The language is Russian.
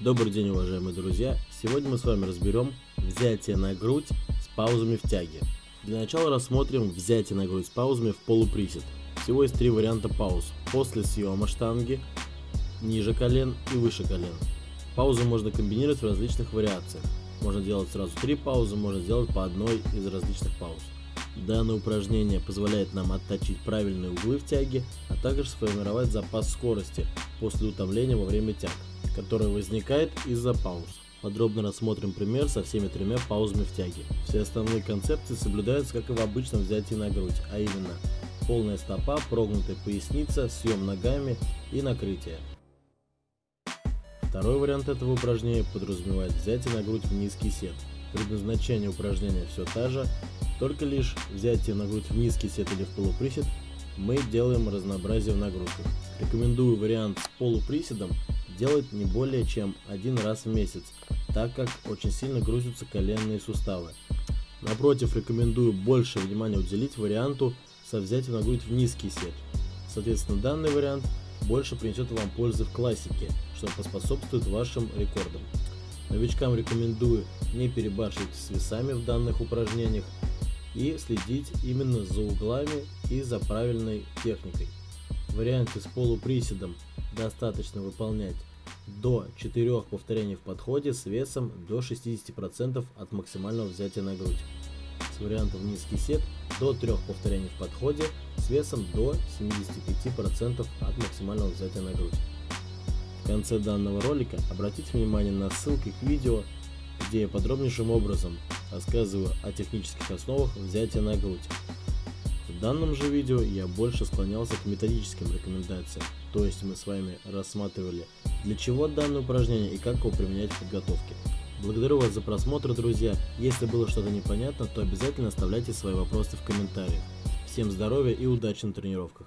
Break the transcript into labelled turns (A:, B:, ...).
A: Добрый день, уважаемые друзья! Сегодня мы с вами разберем взятие на грудь с паузами в тяге. Для начала рассмотрим взятие на грудь с паузами в полуприсед. Всего есть три варианта пауз. После съема штанги, ниже колен и выше колен. Паузы можно комбинировать в различных вариациях. Можно делать сразу три паузы, можно сделать по одной из различных пауз. Данное упражнение позволяет нам отточить правильные углы в тяге, а также сформировать запас скорости после утомления во время тяг которая возникает из-за пауз. Подробно рассмотрим пример со всеми тремя паузами в тяге. Все основные концепции соблюдаются, как и в обычном взятии на грудь, а именно полная стопа, прогнутая поясница, съем ногами и накрытие. Второй вариант этого упражнения подразумевает взятие на грудь в низкий сет. Предназначение упражнения все та же, только лишь взятие на грудь в низкий сет или в полуприсед мы делаем разнообразие в нагрузках. Рекомендую вариант с полуприседом делать не более чем один раз в месяц, так как очень сильно грузятся коленные суставы. Напротив, рекомендую больше внимания уделить варианту со взятием на грудь в низкий сет. Соответственно, данный вариант больше принесет вам пользы в классике, что поспособствует вашим рекордам. Новичкам рекомендую не перебарщивать с весами в данных упражнениях и следить именно за углами и за правильной техникой. В варианте с полуприседом достаточно выполнять до 4 повторений в подходе с весом до 60% от максимального взятия на грудь. С вариантом низкий сет до 3 повторений в подходе с весом до 75% от максимального взятия на грудь. В конце данного ролика обратите внимание на ссылки к видео, где я подробнейшим образом рассказываю о технических основах взятия на грудь. В данном же видео я больше склонялся к методическим рекомендациям, то есть мы с вами рассматривали для чего данное упражнение и как его применять в подготовке. Благодарю вас за просмотр, друзья. Если было что-то непонятно, то обязательно оставляйте свои вопросы в комментариях. Всем здоровья и удачи на тренировках.